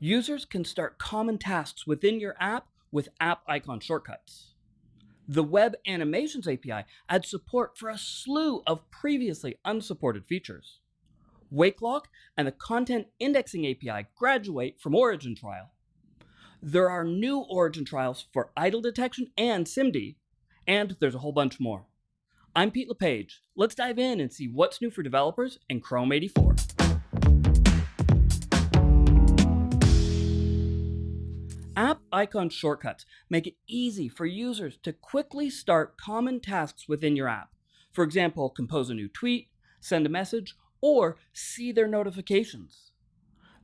Users can start common tasks within your app with app icon shortcuts. The Web Animations API adds support for a slew of previously unsupported features. Wakelock and the Content Indexing API graduate from Origin Trial. There are new Origin trials for idle detection and SIMD, and there's a whole bunch more. I'm Pete LePage. Let's dive in and see what's new for developers in Chrome 84. App icon shortcuts make it easy for users to quickly start common tasks within your app. For example, compose a new tweet, send a message, or see their notifications.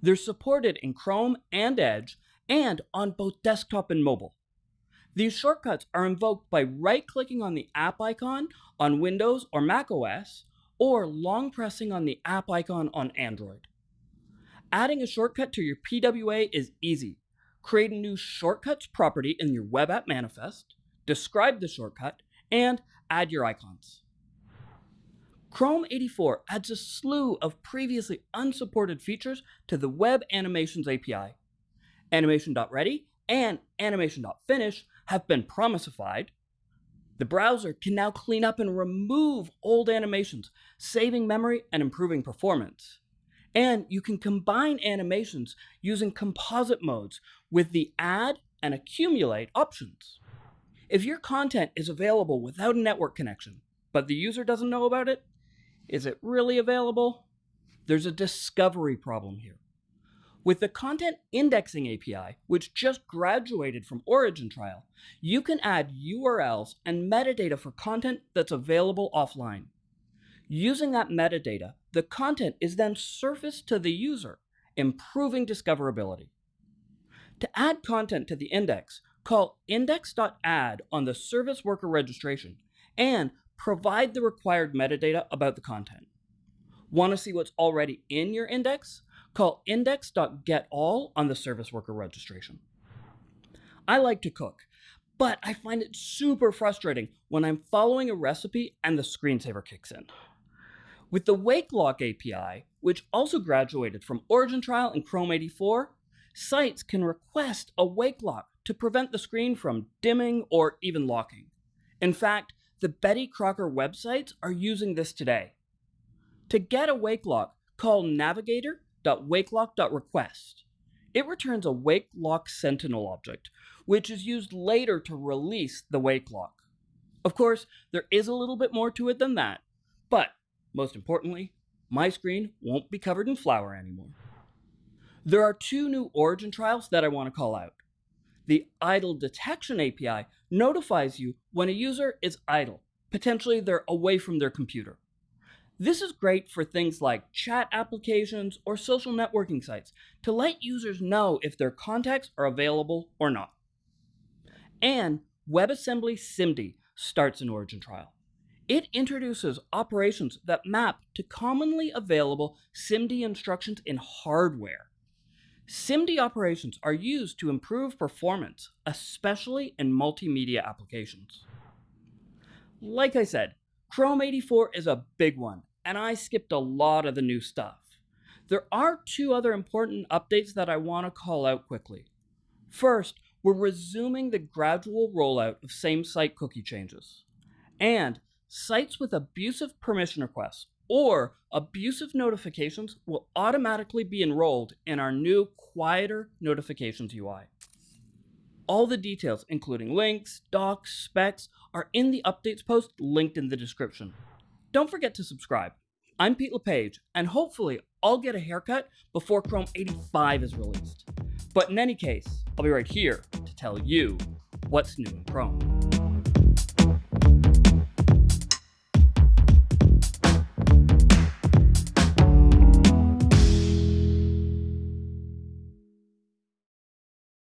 They're supported in Chrome and Edge and on both desktop and mobile. These shortcuts are invoked by right-clicking on the app icon on Windows or Mac OS, or long pressing on the app icon on Android. Adding a shortcut to your PWA is easy create a new shortcuts property in your web app manifest, describe the shortcut, and add your icons. Chrome 84 adds a slew of previously unsupported features to the Web Animations API. Animation.ready and Animation.finish have been promisified. The browser can now clean up and remove old animations, saving memory and improving performance. And you can combine animations using composite modes with the add and accumulate options. If your content is available without a network connection, but the user doesn't know about it, is it really available? There's a discovery problem here. With the Content Indexing API, which just graduated from Origin Trial, you can add URLs and metadata for content that's available offline. Using that metadata, the content is then surfaced to the user, improving discoverability. To add content to the index, call index.add on the service worker registration and provide the required metadata about the content. Want to see what's already in your index? Call index.getAll on the service worker registration. I like to cook, but I find it super frustrating when I'm following a recipe and the screensaver kicks in. With the Wakelock API, which also graduated from Origin Trial and Chrome 84, sites can request a Wakelock to prevent the screen from dimming or even locking. In fact, the Betty Crocker websites are using this today. To get a Wakelock, call navigator.wakelock.request. It returns a Wakelock Sentinel object, which is used later to release the Wakelock. Of course, there is a little bit more to it than that, but most importantly, my screen won't be covered in flour anymore. There are two new origin trials that I want to call out. The idle detection API notifies you when a user is idle, potentially they're away from their computer. This is great for things like chat applications or social networking sites to let users know if their contacts are available or not. And WebAssembly SIMD starts an origin trial. It introduces operations that map to commonly available SIMD instructions in hardware. SIMD operations are used to improve performance, especially in multimedia applications. Like I said, Chrome 84 is a big one, and I skipped a lot of the new stuff. There are two other important updates that I want to call out quickly. First, we're resuming the gradual rollout of same-site cookie changes. And sites with abusive permission requests or abusive notifications will automatically be enrolled in our new quieter notifications UI. All the details, including links, docs, specs, are in the updates post linked in the description. Don't forget to subscribe. I'm Pete LePage, and hopefully I'll get a haircut before Chrome 85 is released. But in any case, I'll be right here to tell you what's new in Chrome.